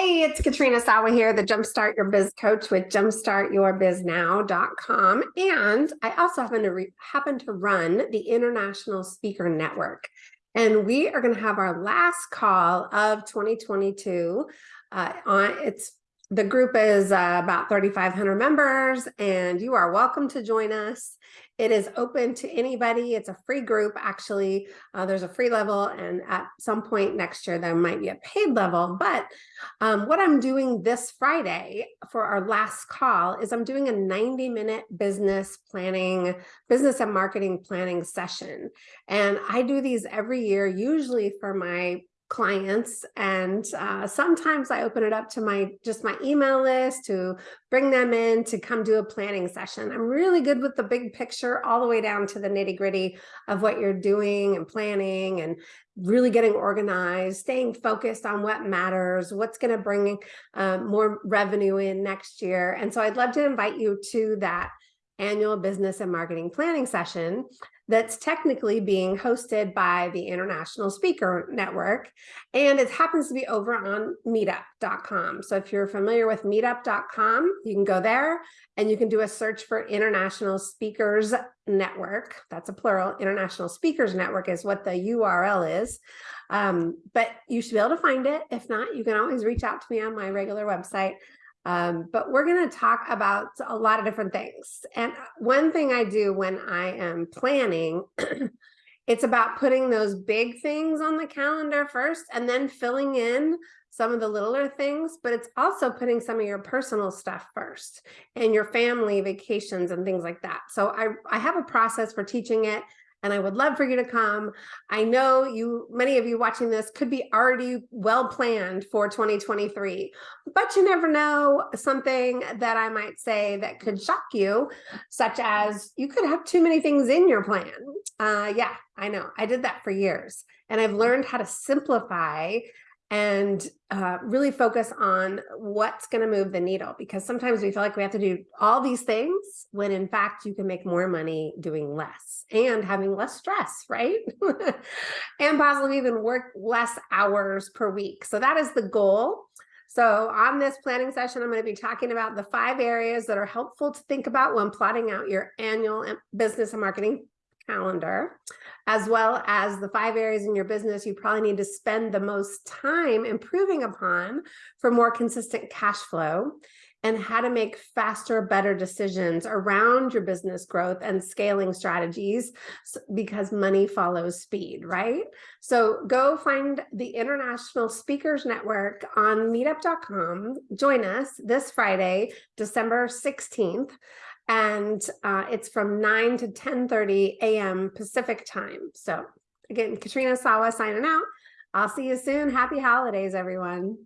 Hey, it's Katrina Sawa here, the Jumpstart Your Biz Coach with jumpstartyourbiznow.com. And I also happen to happen to run the International Speaker Network. And we are going to have our last call of 2022. Uh, on it's the group is uh, about 3,500 members, and you are welcome to join us. It is open to anybody. It's a free group, actually. Uh, there's a free level, and at some point next year, there might be a paid level. But um, what I'm doing this Friday for our last call is I'm doing a 90-minute business planning, business and marketing planning session. And I do these every year, usually for my clients and uh, sometimes I open it up to my just my email list to bring them in to come do a planning session. I'm really good with the big picture all the way down to the nitty gritty of what you're doing and planning and really getting organized, staying focused on what matters, what's going to bring um, more revenue in next year. And so I'd love to invite you to that annual business and marketing planning session that's technically being hosted by the International Speaker Network. And it happens to be over on meetup.com. So if you're familiar with meetup.com, you can go there and you can do a search for International Speakers Network. That's a plural. International Speakers Network is what the URL is. Um, but you should be able to find it. If not, you can always reach out to me on my regular website. Um, but we're going to talk about a lot of different things. And one thing I do when I am planning, it's about putting those big things on the calendar first and then filling in some of the littler things, but it's also putting some of your personal stuff first and your family vacations and things like that. So I, I have a process for teaching it and I would love for you to come. I know you, many of you watching this could be already well planned for 2023, but you never know something that I might say that could shock you, such as you could have too many things in your plan. Uh, yeah, I know I did that for years and I've learned how to simplify and uh, really focus on what's going to move the needle because sometimes we feel like we have to do all these things when in fact you can make more money doing less and having less stress, right? and possibly even work less hours per week. So that is the goal. So on this planning session, I'm going to be talking about the five areas that are helpful to think about when plotting out your annual business and marketing calendar, as well as the five areas in your business you probably need to spend the most time improving upon for more consistent cash flow and how to make faster, better decisions around your business growth and scaling strategies because money follows speed, right? So go find the International Speakers Network on meetup.com. Join us this Friday, December 16th and uh, it's from 9 to 10.30 a.m. Pacific time. So again, Katrina Sawa signing out. I'll see you soon. Happy holidays, everyone.